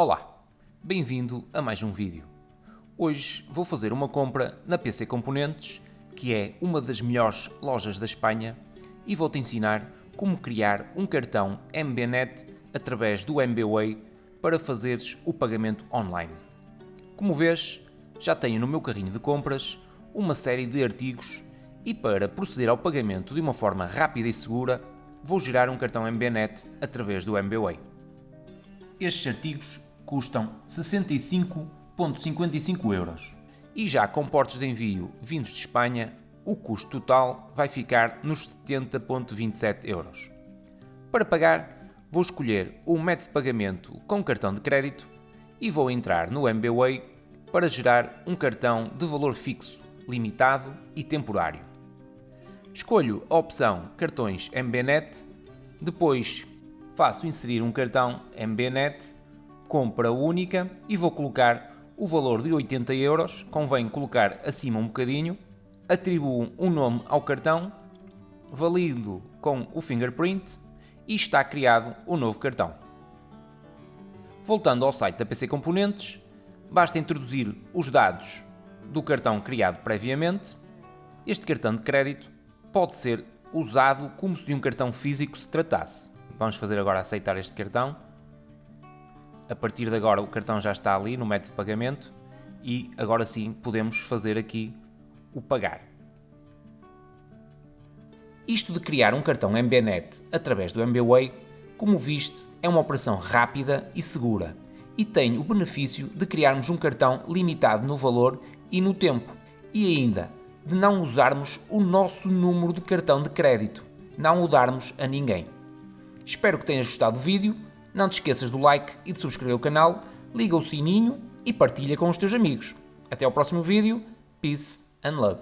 Olá, bem-vindo a mais um vídeo. Hoje vou fazer uma compra na PC Componentes, que é uma das melhores lojas da Espanha, e vou-te ensinar como criar um cartão MBNet através do MBWay para fazeres o pagamento online. Como vês, já tenho no meu carrinho de compras uma série de artigos e para proceder ao pagamento de uma forma rápida e segura, vou gerar um cartão MBNet através do MBWay. Estes artigos custam 65,55 euros e já com portos de envio vindos de Espanha, o custo total vai ficar nos 70,27 euros. Para pagar, vou escolher o método de pagamento com cartão de crédito e vou entrar no MBWay para gerar um cartão de valor fixo, limitado e temporário. Escolho a opção Cartões MBNet, depois faço inserir um cartão MBNet, compra única e vou colocar o valor de 80 euros, convém colocar acima um bocadinho, atribuo um nome ao cartão, valido com o fingerprint e está criado o novo cartão. Voltando ao site da PC Componentes, basta introduzir os dados do cartão criado previamente. Este cartão de crédito pode ser usado como se de um cartão físico se tratasse. Vamos fazer agora aceitar este cartão. A partir de agora o cartão já está ali no método de pagamento e agora sim podemos fazer aqui o pagar. Isto de criar um cartão MBNet através do MBWay, como viste, é uma operação rápida e segura e tem o benefício de criarmos um cartão limitado no valor e no tempo e ainda de não usarmos o nosso número de cartão de crédito, não o darmos a ninguém. Espero que tenhas gostado do vídeo, não te esqueças do like e de subscrever o canal, liga o sininho e partilha com os teus amigos. Até ao próximo vídeo, peace and love.